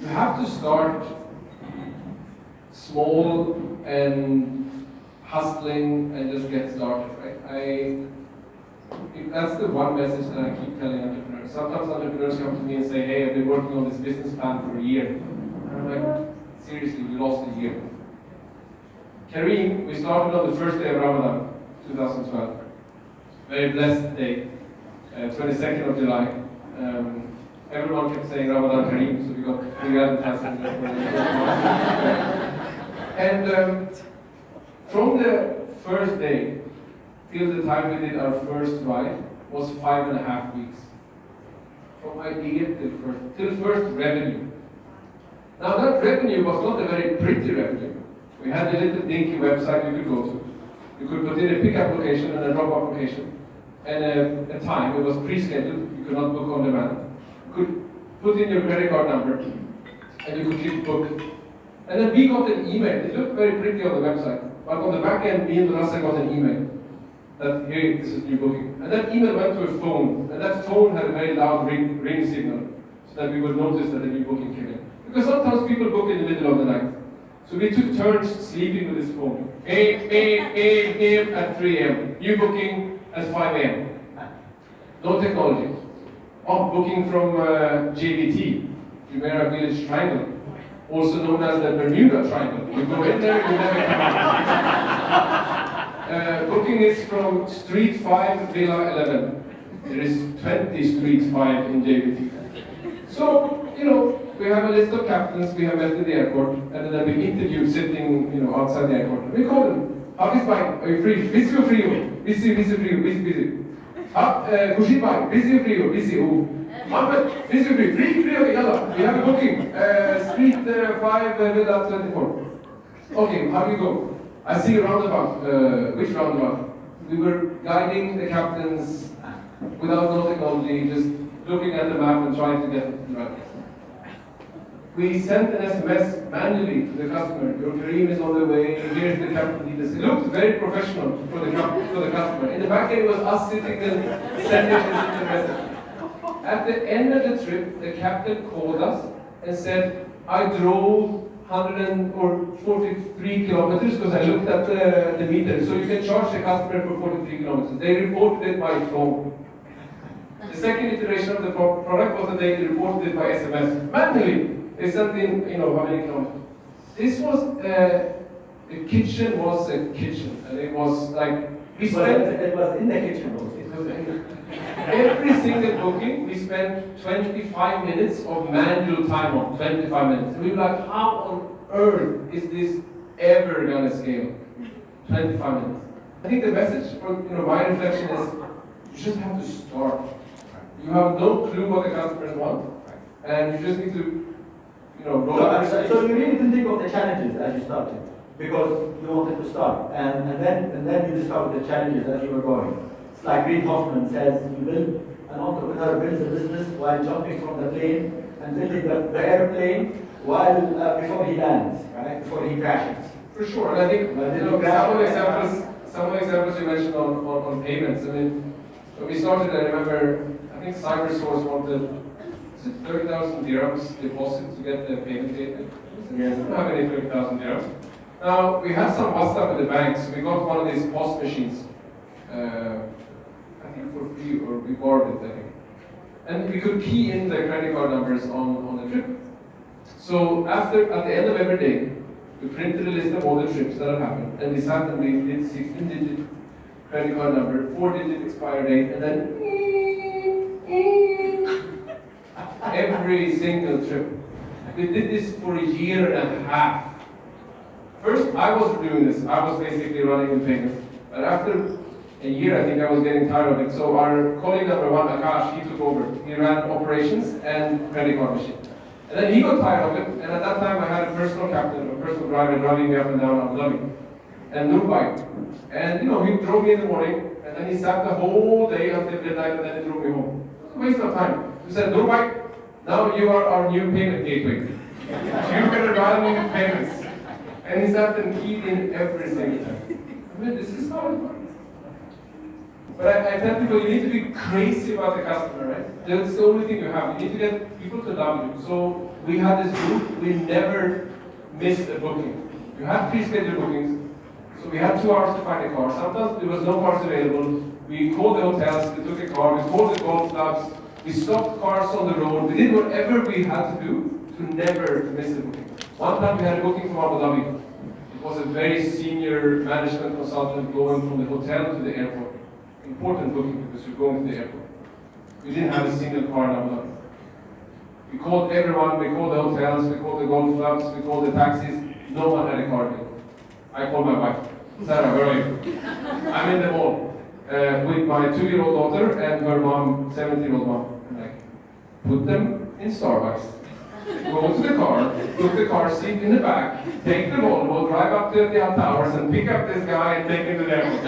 you have to start small and hustling and just get started, right? I that's the one message that I keep telling entrepreneurs. Sometimes entrepreneurs come to me and say, hey, I've been working on this business plan for a year. And I'm like, seriously, we lost a year. Careem, we started on the first day of Ramadan, 2012. Very blessed day, uh, 22nd of July. Um, everyone kept saying Ramadan Kareem, so we got three advertising. and um, from the first day till the time we did our first ride was five and a half weeks. From idea till first, till first revenue. Now that revenue was not a very pretty revenue. We had a little dinky website you could go to. You could put in a pick application and a drop application and a, a time. It was pre-scheduled. You could not book on demand. Could put in your credit card number and you could click book. And then we got an email. It looked very pretty on the website. But on the back end, me and Rasa got an email that hey, this is new booking. And that email went to a phone, and that phone had a very loud ring, ring signal, so that we would notice that a new booking came in. Because sometimes people book in the middle of the night. So we took turns sleeping with this phone. Beep, beep, beep, beep at 3 a.m. New booking at 5 a.m. No technology. Oh, booking from uh, JVT, Jumeirah Village Triangle, also known as the Bermuda Triangle. You go in there, you never come out. Uh, booking is from Street 5, Villa 11. There is 20 Street 5 in JVT. So, you know, we have a list of captains we have met at the airport, and then be interviewed sitting, you know, outside the airport. We call them. How is fine? Are you free? Busy or free? Busy, busy, free, busy, busy. Uh, Kushit bhai, busy or free? Busy, who? Mohammed, busy or free? Free, free, okay, yalla. We have a booking. Uh, street uh, 5, uh, Villa 24. Okay, how do you go? I see a roundabout. Uh, which roundabout? We were guiding the captains without no technology, just looking at the map and trying to get right. We sent an SMS manually to the customer. Your Careem is on the way. Here's the captain details. It looked very professional for the, for the customer. In the back end, it was us sitting and sending this message. At the end of the trip, the captain called us and said, I drove 143 kilometers because I looked at the, the meter. So you can charge the customer for 43 kilometers. They reported it by phone. The second iteration of the product was that they reported it by SMS. Manually, sent in, you know, how many kilometers. This was, uh, the kitchen was a kitchen. And it was like, we spent... It was in the kitchen also. It was Every single booking, we spent 25 minutes of manual time on, 25 minutes. And we were like, how on earth is this ever gonna scale? 25 minutes. I think the message for you know, my reflection is, you just have to start. You have no clue what the customers want, and you just need to, you know, roll up so, so you really didn't think of the challenges as you started, because you wanted to start, and, and then and then you discovered the challenges as you were going It's like Reid Hoffman says, you build, an entrepreneur builds a business while jumping from the plane and building the, the airplane while uh, before he lands, right? Before he crashes. For sure, and I think you know, some of the examples, some of the examples you mentioned on, on, on payments. I mean, when we started, I remember, I think CyberSource wanted is it 30,000 dirhams deposit to get the payment gateway? Yes. We don't have any 30,000 dirhams. Now, we had some WhatsApp with the banks. We got one of these POS machines. Uh, I think for free or we borrowed it, I think. And we could key in the credit card numbers on, on the trip. So after, at the end of every day, we printed a list of all the trips that had happened, and we sat and we did 16-digit credit card number, 4-digit expire date, and then every single trip. We did this for a year and a half. First, I wasn't doing this. I was basically running the payments. But after a year, I think I was getting tired of it. So our colleague number one, Akash, he took over. He ran operations and credit card machine. And then he got tired of it, and at that time I had a personal captain, a personal driver driving me up and down Abu Dhabi. And Nubai. And you know, he drove me in the morning, and then he sat the whole day until midnight, and then he drove me home. It was a waste of time. He said, Nubai, now you are our new payment gateway. Going to run payments. And he sat and keyed in every single time. I mean, this is how it works. But I, I tell people you need to be crazy about the customer, right? That's the only thing you have. You need to get people to love you. So we had this rule, we never missed a booking. You had pre-scheduled bookings, so we had two hours to find a car. Sometimes there was no cars available. We called the hotels, we took a car, we called the golf clubs, we stopped cars on the road, we did whatever we had to do to never miss a booking. One time we had a booking from Abu Dhabi. It was a very senior management consultant going from the hotel to the airport. Important booking because you're going to the airport. We didn't have a single car in Abu Dhabi. We called everyone, we called the hotels, we called the golf clubs, we called the taxis. No one had a car available. I called my wife. Sarah, where are you? I'm in the mall uh, with my two-year-old daughter and her mom, 17-year-old mom. Put them in Starbucks. Go to the car, put the car seat in the back, take the Volvo, drive up to the Towers and pick up this guy and take him to the airport.